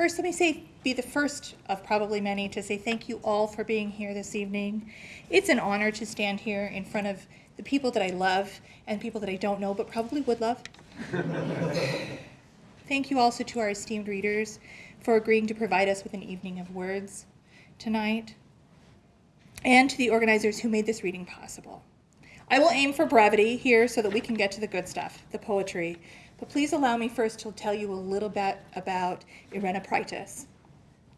First, let me say, be the first of probably many to say thank you all for being here this evening. It's an honor to stand here in front of the people that I love and people that I don't know but probably would love. thank you also to our esteemed readers for agreeing to provide us with an evening of words tonight, and to the organizers who made this reading possible. I will aim for brevity here so that we can get to the good stuff, the poetry, but please allow me first to tell you a little bit about Irena Praitis.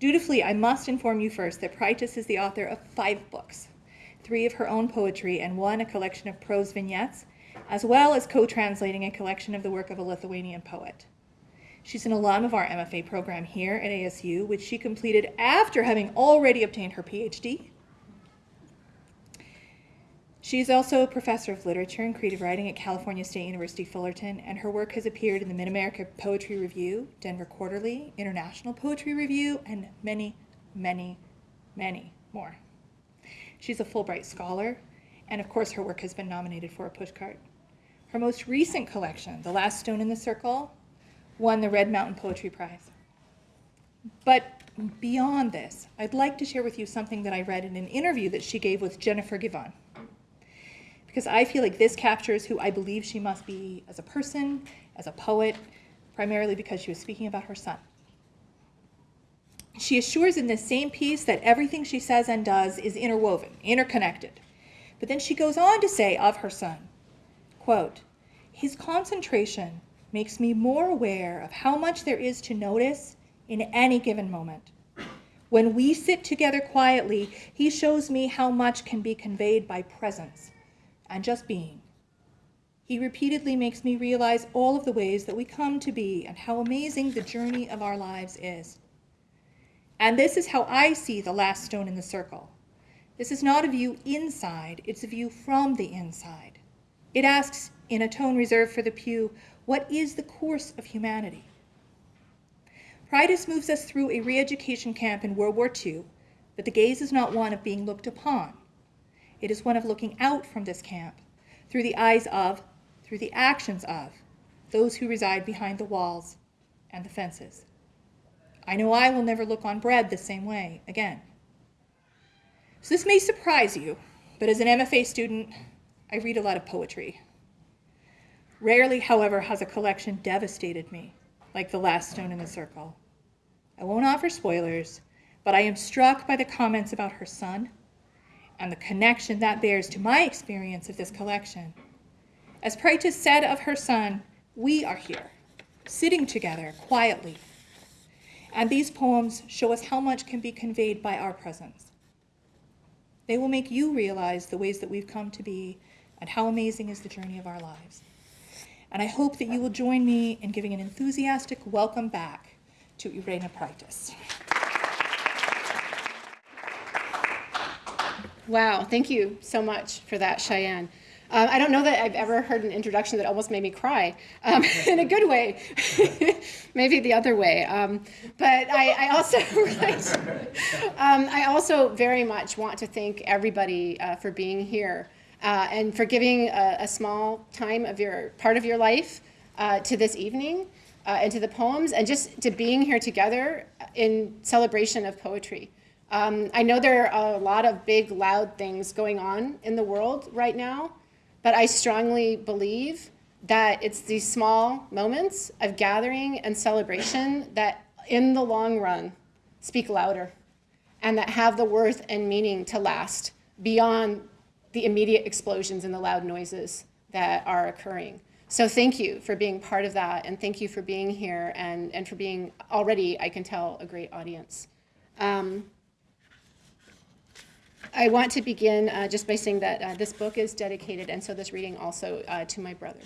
Dutifully, I must inform you first that Praitis is the author of five books, three of her own poetry and one a collection of prose vignettes, as well as co-translating a collection of the work of a Lithuanian poet. She's an alum of our MFA program here at ASU, which she completed after having already obtained her PhD she is also a professor of literature and creative writing at California State University Fullerton, and her work has appeared in the Mid-America Poetry Review, Denver Quarterly, International Poetry Review, and many, many, many more. She's a Fulbright Scholar, and of course her work has been nominated for a pushcart. Her most recent collection, The Last Stone in the Circle, won the Red Mountain Poetry Prize. But beyond this, I'd like to share with you something that I read in an interview that she gave with Jennifer Givon because I feel like this captures who I believe she must be as a person, as a poet, primarily because she was speaking about her son. She assures in this same piece that everything she says and does is interwoven, interconnected. But then she goes on to say of her son, quote, his concentration makes me more aware of how much there is to notice in any given moment. When we sit together quietly, he shows me how much can be conveyed by presence and just being. He repeatedly makes me realize all of the ways that we come to be and how amazing the journey of our lives is. And this is how I see the last stone in the circle. This is not a view inside, it's a view from the inside. It asks, in a tone reserved for the pew, what is the course of humanity? Praitis moves us through a re-education camp in World War II, but the gaze is not one of being looked upon. It is one of looking out from this camp, through the eyes of, through the actions of, those who reside behind the walls and the fences. I know I will never look on bread the same way again. So this may surprise you, but as an MFA student, I read a lot of poetry. Rarely, however, has a collection devastated me like The Last Stone in the Circle. I won't offer spoilers, but I am struck by the comments about her son, and the connection that bears to my experience of this collection. As Praitis said of her son, we are here, sitting together quietly. And these poems show us how much can be conveyed by our presence. They will make you realize the ways that we've come to be and how amazing is the journey of our lives. And I hope that you will join me in giving an enthusiastic welcome back to Irena Praitis. Wow, thank you so much for that, Cheyenne. Um, I don't know that I've ever heard an introduction that almost made me cry um, in a good way, maybe the other way. Um, but I, I also, right, um, I also very much want to thank everybody uh, for being here uh, and for giving a, a, small time of your part of your life uh, to this evening uh, and to the poems and just to being here together in celebration of poetry. Um, I know there are a lot of big, loud things going on in the world right now, but I strongly believe that it's these small moments of gathering and celebration that in the long run speak louder and that have the worth and meaning to last beyond the immediate explosions and the loud noises that are occurring. So thank you for being part of that and thank you for being here and, and for being already, I can tell, a great audience. Um, I want to begin uh, just by saying that uh, this book is dedicated, and so this reading also uh, to my brother.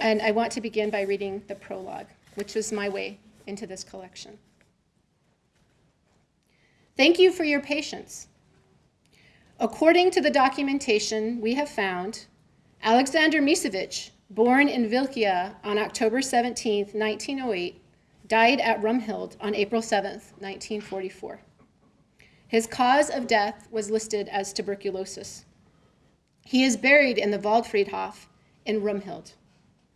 And I want to begin by reading the prologue, which was my way into this collection. Thank you for your patience. According to the documentation we have found, Alexander Misevich, born in Vilkia on October 17, 1908, died at Römhild on April 7, 1944. His cause of death was listed as tuberculosis. He is buried in the Waldfriedhof in Römhild.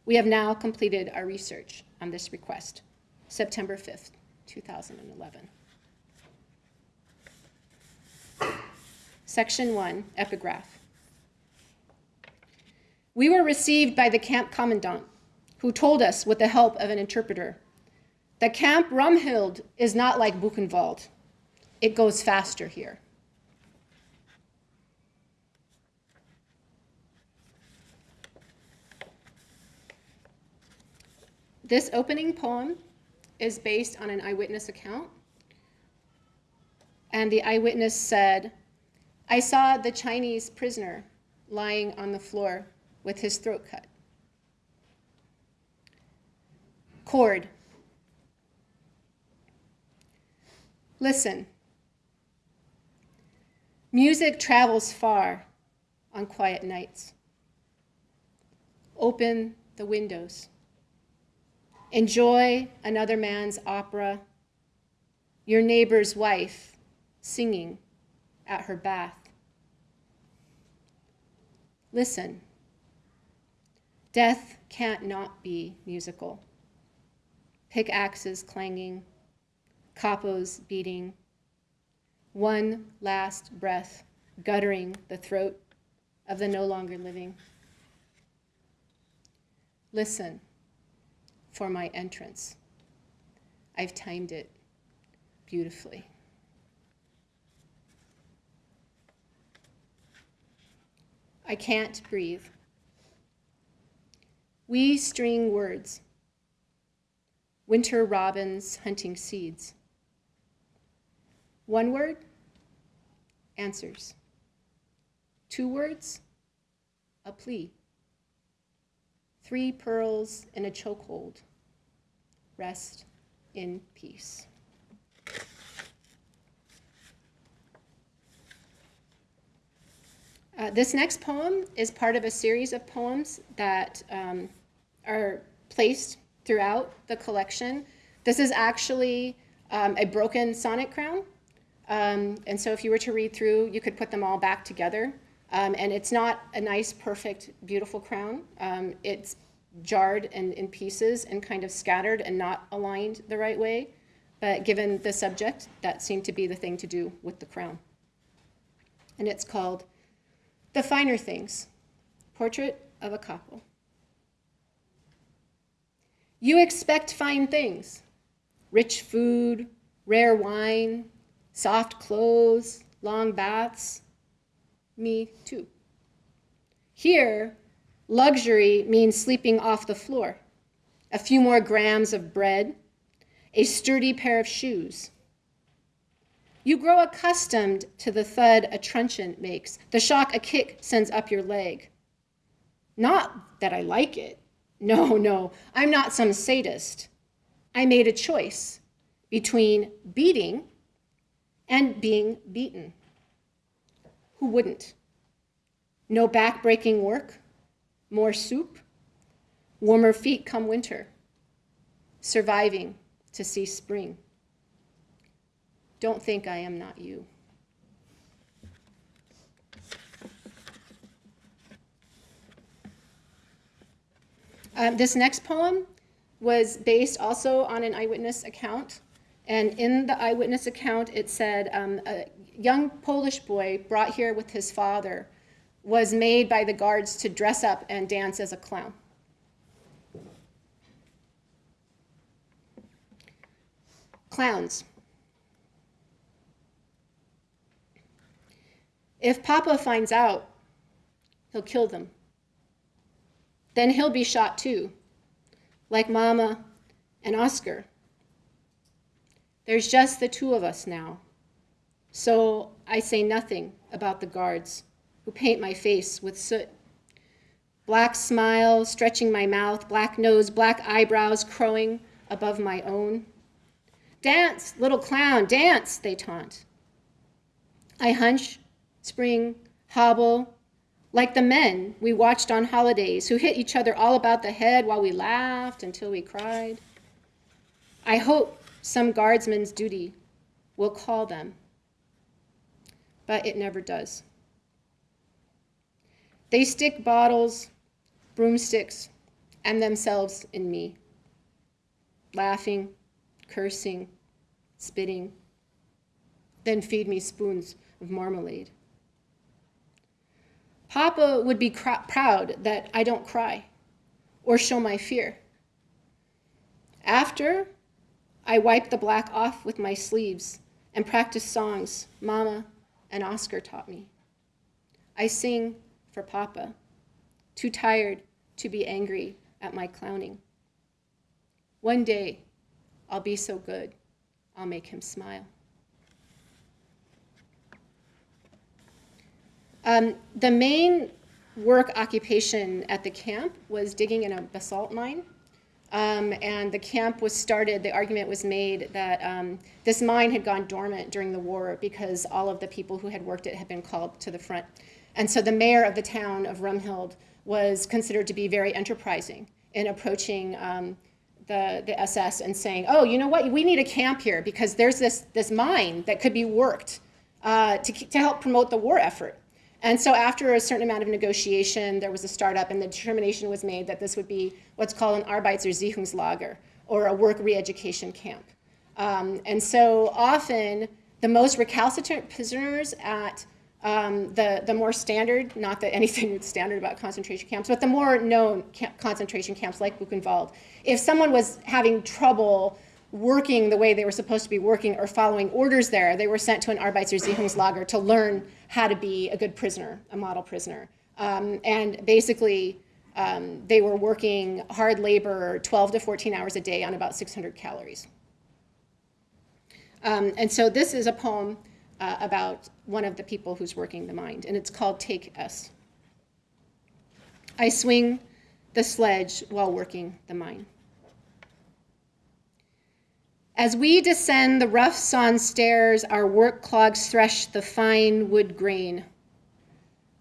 We have now completed our research on this request, September 5, 2011. Section 1, Epigraph. We were received by the camp commandant, who told us, with the help of an interpreter, that Camp Römhild is not like Buchenwald. It goes faster here. This opening poem is based on an eyewitness account. And the eyewitness said, I saw the Chinese prisoner lying on the floor with his throat cut. Chord. Listen. Music travels far on quiet nights. Open the windows. Enjoy another man's opera, your neighbor's wife singing at her bath. Listen. Death can't not be musical. Pickaxes clanging, capos beating, one last breath guttering the throat of the no longer living. Listen for my entrance. I've timed it beautifully. I can't breathe. We string words. Winter robins hunting seeds. One word, answers. Two words, a plea. Three pearls in a chokehold. Rest in peace. Uh, this next poem is part of a series of poems that um, are placed throughout the collection. This is actually um, a broken sonnet crown. Um, and so if you were to read through, you could put them all back together. Um, and it's not a nice, perfect, beautiful crown. Um, it's jarred and in pieces and kind of scattered and not aligned the right way. But given the subject, that seemed to be the thing to do with the crown. And it's called The Finer Things, Portrait of a Couple. You expect fine things, rich food, rare wine, soft clothes, long baths. Me too. Here, luxury means sleeping off the floor, a few more grams of bread, a sturdy pair of shoes. You grow accustomed to the thud a truncheon makes, the shock a kick sends up your leg. Not that I like it, no, no, I'm not some sadist. I made a choice between beating and being beaten. Who wouldn't? No back-breaking work, more soup, warmer feet come winter, surviving to see spring. Don't think I am not you. Um, this next poem was based also on an eyewitness account. And in the eyewitness account, it said um, a young Polish boy brought here with his father was made by the guards to dress up and dance as a clown. Clowns. If Papa finds out, he'll kill them. Then he'll be shot too, like Mama and Oscar. There's just the two of us now. So I say nothing about the guards who paint my face with soot. Black smile stretching my mouth, black nose, black eyebrows crowing above my own. Dance, little clown, dance, they taunt. I hunch, spring, hobble, like the men we watched on holidays who hit each other all about the head while we laughed until we cried. I hope some guardsman's duty will call them but it never does. They stick bottles, broomsticks, and themselves in me, laughing, cursing, spitting, then feed me spoons of marmalade. Papa would be proud that I don't cry or show my fear. After, I wipe the black off with my sleeves and practice songs Mama and Oscar taught me. I sing for Papa, too tired to be angry at my clowning. One day, I'll be so good, I'll make him smile. Um, the main work occupation at the camp was digging in a basalt mine. Um, and the camp was started, the argument was made that um, this mine had gone dormant during the war because all of the people who had worked it had been called to the front. And so the mayor of the town of Römhild was considered to be very enterprising in approaching um, the, the SS and saying, oh, you know what, we need a camp here because there's this, this mine that could be worked uh, to, to help promote the war effort. And so after a certain amount of negotiation, there was a startup and the determination was made that this would be what's called an Arbeitserziehungslager, or a work re-education camp. Um, and so often, the most recalcitrant prisoners at um, the, the more standard, not that anything standard about concentration camps, but the more known camp concentration camps like Buchenwald, if someone was having trouble working the way they were supposed to be working or following orders there, they were sent to an Arbeitserziehungslager to learn how to be a good prisoner, a model prisoner. Um, and basically, um, they were working hard labor 12 to 14 hours a day on about 600 calories. Um, and so this is a poem uh, about one of the people who's working the mind, and it's called Take Us. I swing the sledge while working the mine. As we descend the rough sawn stairs, our work clogs thresh the fine wood grain.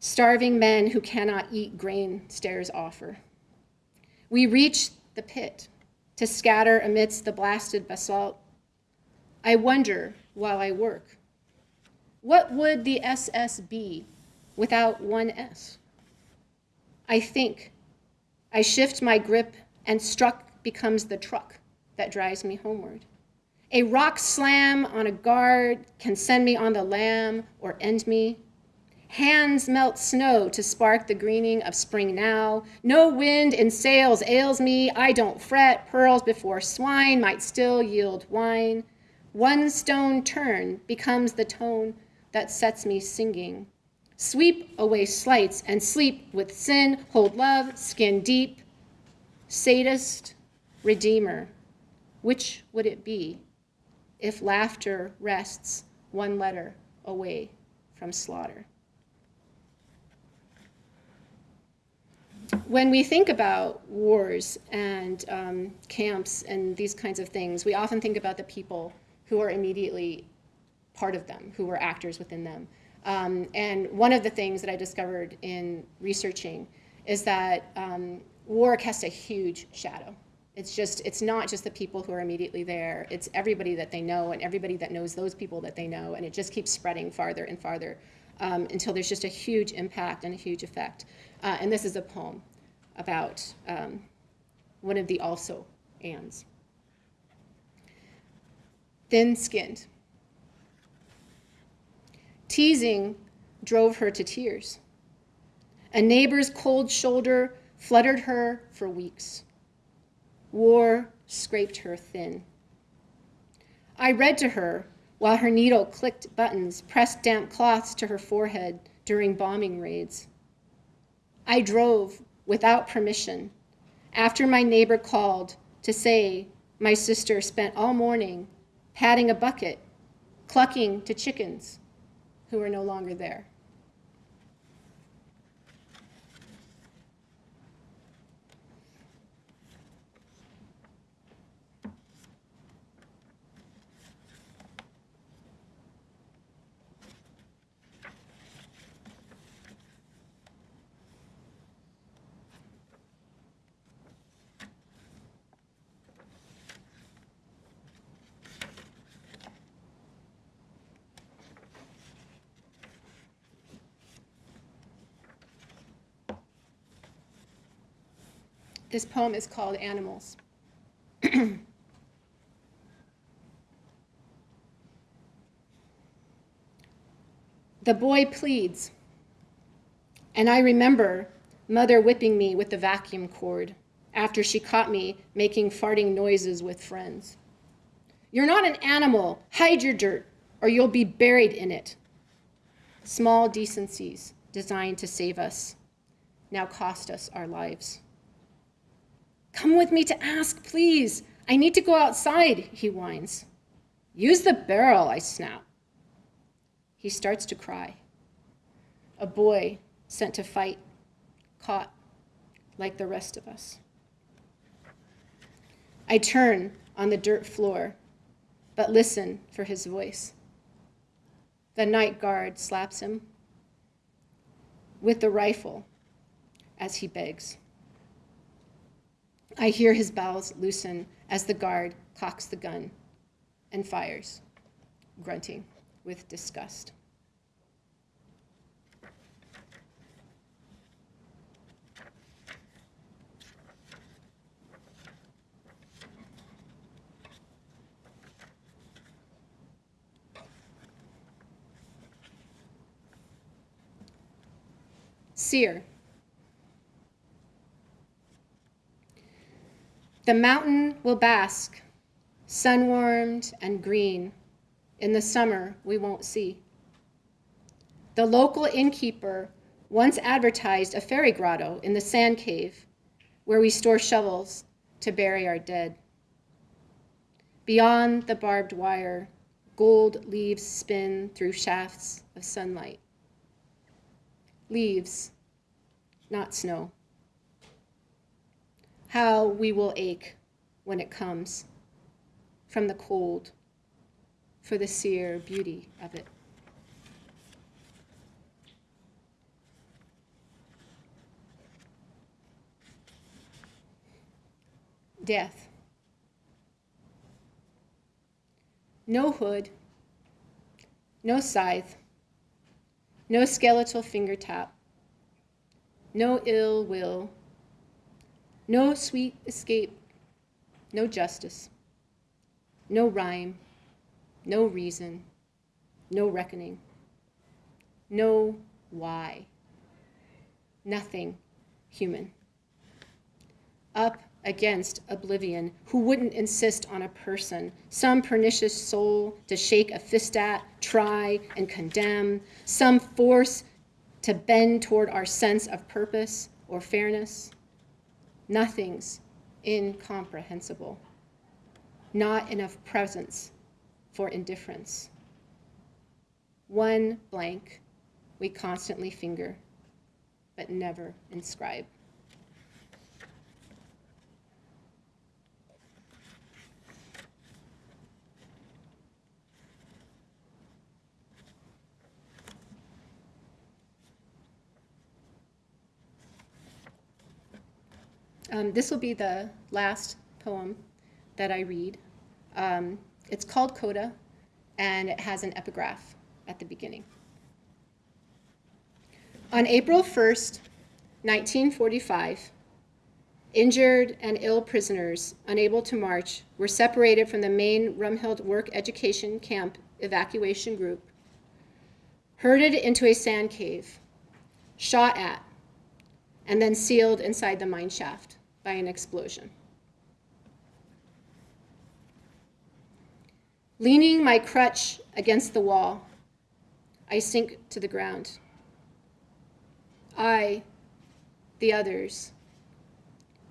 Starving men who cannot eat grain stairs offer. We reach the pit to scatter amidst the blasted basalt. I wonder while I work, what would the SS be without one S? I think. I shift my grip, and struck becomes the truck that drives me homeward. A rock slam on a guard can send me on the lam or end me. Hands melt snow to spark the greening of spring now. No wind in sails ails me. I don't fret. Pearls before swine might still yield wine. One stone turn becomes the tone that sets me singing. Sweep away slights and sleep with sin. Hold love, skin deep. Sadist, redeemer. Which would it be? If laughter rests one letter away from slaughter. When we think about wars and um, camps and these kinds of things, we often think about the people who are immediately part of them, who were actors within them. Um, and one of the things that I discovered in researching is that um, war casts a huge shadow it's just, it's not just the people who are immediately there. It's everybody that they know and everybody that knows those people that they know. And it just keeps spreading farther and farther um, until there's just a huge impact and a huge effect. Uh, and this is a poem about um, one of the also ands. Thin-skinned. Teasing drove her to tears. A neighbor's cold shoulder fluttered her for weeks. War scraped her thin. I read to her while her needle clicked buttons, pressed damp cloths to her forehead during bombing raids. I drove without permission after my neighbor called to say my sister spent all morning patting a bucket, clucking to chickens who were no longer there. This poem is called Animals. the boy pleads, and I remember mother whipping me with the vacuum cord after she caught me making farting noises with friends. You're not an animal. Hide your dirt, or you'll be buried in it. Small decencies designed to save us now cost us our lives. Come with me to ask, please. I need to go outside, he whines. Use the barrel, I snap. He starts to cry. A boy sent to fight, caught like the rest of us. I turn on the dirt floor, but listen for his voice. The night guard slaps him with the rifle as he begs. I hear his bowels loosen as the guard cocks the gun and fires, grunting with disgust. Seer. The mountain will bask, sun warmed and green. In the summer, we won't see. The local innkeeper once advertised a fairy grotto in the sand cave where we store shovels to bury our dead. Beyond the barbed wire, gold leaves spin through shafts of sunlight. Leaves, not snow how we will ache when it comes from the cold for the sear beauty of it. Death. No hood, no scythe, no skeletal finger tap, no ill will no sweet escape, no justice, no rhyme, no reason, no reckoning, no why, nothing human. Up against oblivion, who wouldn't insist on a person, some pernicious soul to shake a fist at, try, and condemn, some force to bend toward our sense of purpose or fairness. Nothing's incomprehensible. Not enough presence for indifference. One blank we constantly finger, but never inscribe. Um, this will be the last poem that I read. Um, it's called Coda, and it has an epigraph at the beginning. On April 1st, 1945, injured and ill prisoners unable to march were separated from the main Römhild work education camp evacuation group, herded into a sand cave, shot at, and then sealed inside the mine shaft by an explosion. Leaning my crutch against the wall, I sink to the ground. I, the others,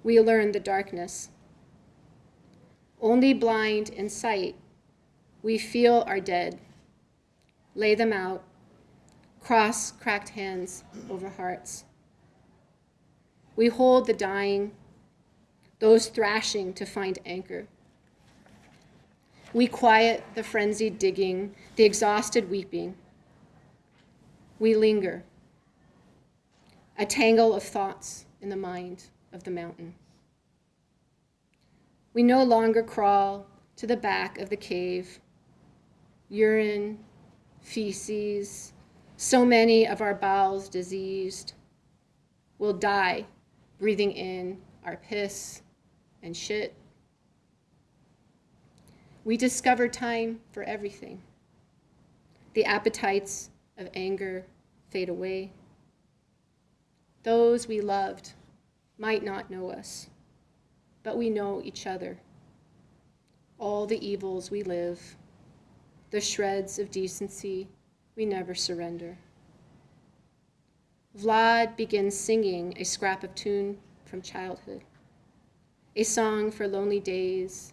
we learn the darkness. Only blind in sight, we feel our dead, lay them out, cross cracked hands over hearts. We hold the dying those thrashing to find anchor. We quiet the frenzied digging, the exhausted weeping. We linger, a tangle of thoughts in the mind of the mountain. We no longer crawl to the back of the cave, urine, feces, so many of our bowels diseased. We'll die breathing in our piss and shit. We discover time for everything. The appetites of anger fade away. Those we loved might not know us, but we know each other. All the evils we live, the shreds of decency we never surrender. Vlad begins singing a scrap of tune from childhood, a song for lonely days,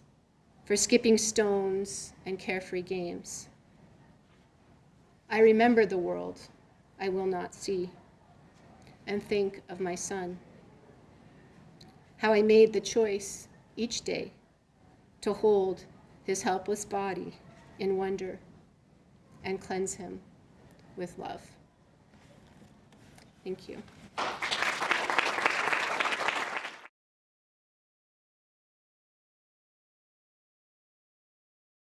for skipping stones and carefree games. I remember the world I will not see and think of my son. How I made the choice each day to hold his helpless body in wonder and cleanse him with love. Thank you.